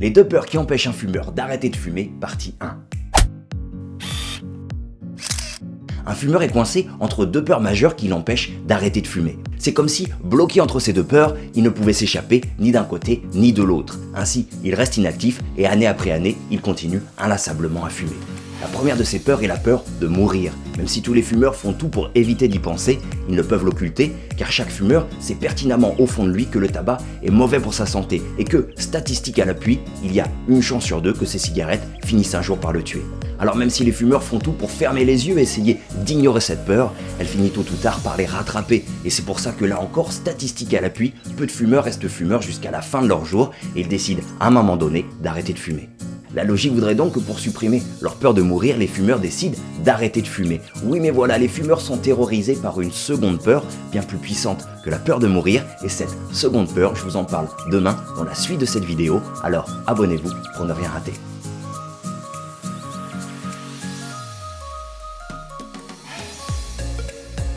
Les deux peurs qui empêchent un fumeur d'arrêter de fumer, partie 1. Un fumeur est coincé entre deux peurs majeures qui l'empêchent d'arrêter de fumer. C'est comme si, bloqué entre ces deux peurs, il ne pouvait s'échapper ni d'un côté ni de l'autre. Ainsi, il reste inactif et année après année, il continue inlassablement à fumer. La première de ces peurs est la peur de mourir. Même si tous les fumeurs font tout pour éviter d'y penser, ils ne peuvent l'occulter car chaque fumeur sait pertinemment au fond de lui que le tabac est mauvais pour sa santé et que, statistique à l'appui, il y a une chance sur deux que ces cigarettes finissent un jour par le tuer. Alors même si les fumeurs font tout pour fermer les yeux et essayer d'ignorer cette peur, elle finit tôt ou tard par les rattraper. Et c'est pour ça que là encore, statistique à l'appui, peu de fumeurs restent fumeurs jusqu'à la fin de leur jour et ils décident à un moment donné d'arrêter de fumer. La logique voudrait donc que pour supprimer leur peur de mourir, les fumeurs décident d'arrêter de fumer. Oui mais voilà, les fumeurs sont terrorisés par une seconde peur, bien plus puissante que la peur de mourir, et cette seconde peur, je vous en parle demain dans la suite de cette vidéo, alors abonnez-vous pour ne rien rater.